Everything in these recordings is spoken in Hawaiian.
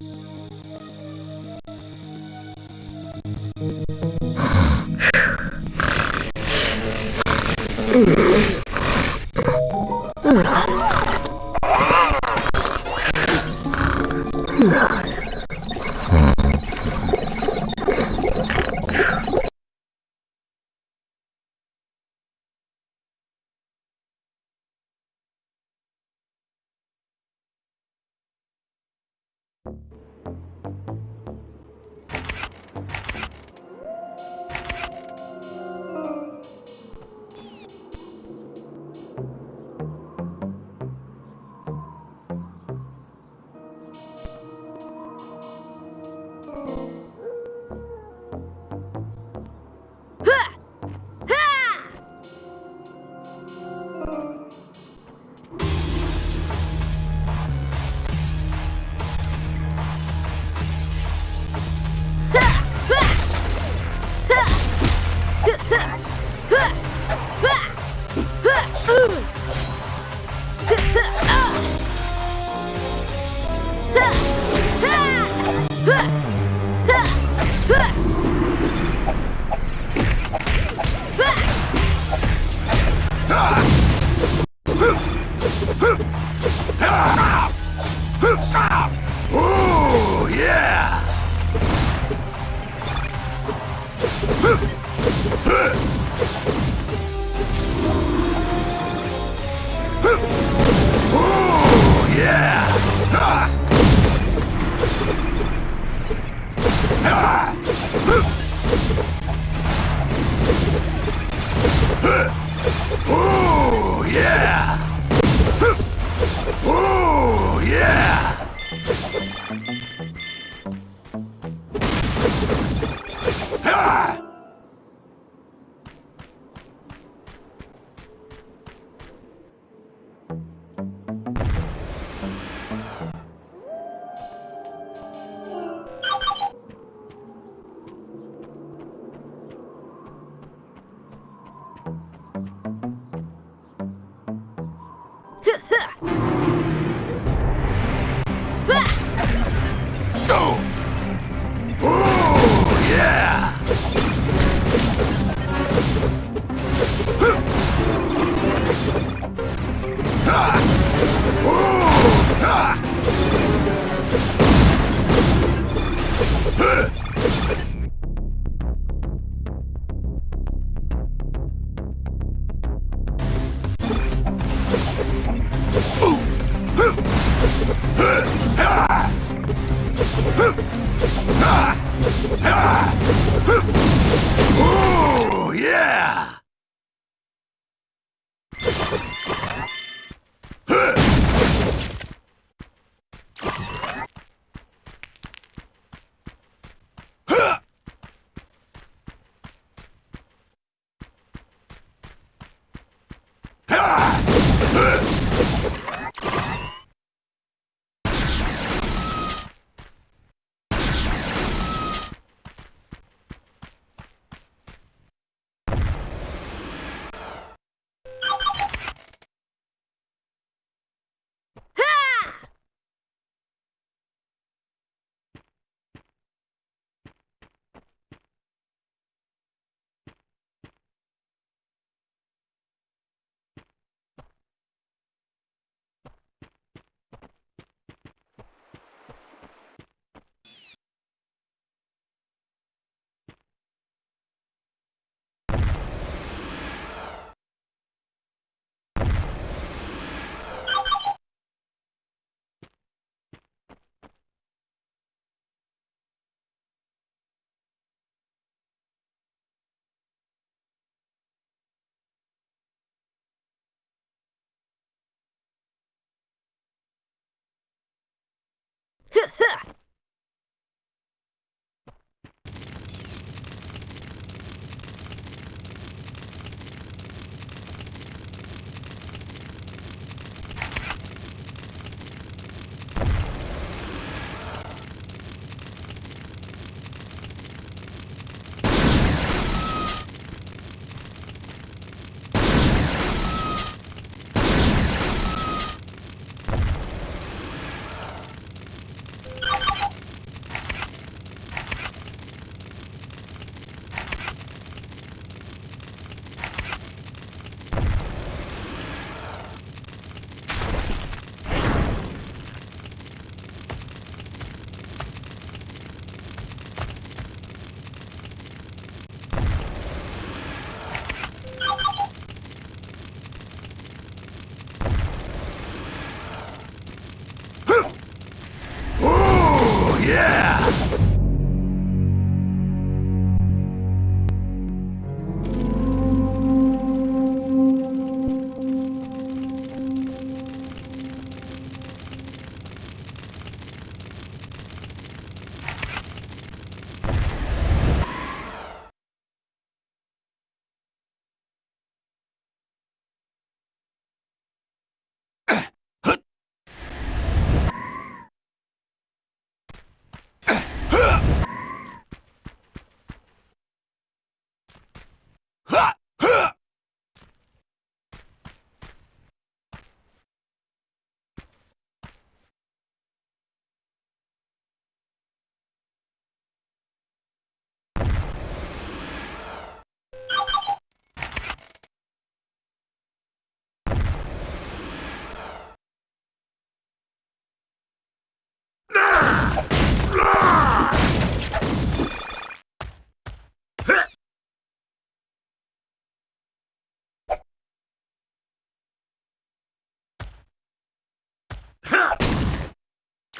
Thank you. 对 yeah! Thank you. Oh, yeah! Huh! Huh! Huh! Huh.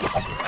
Ha!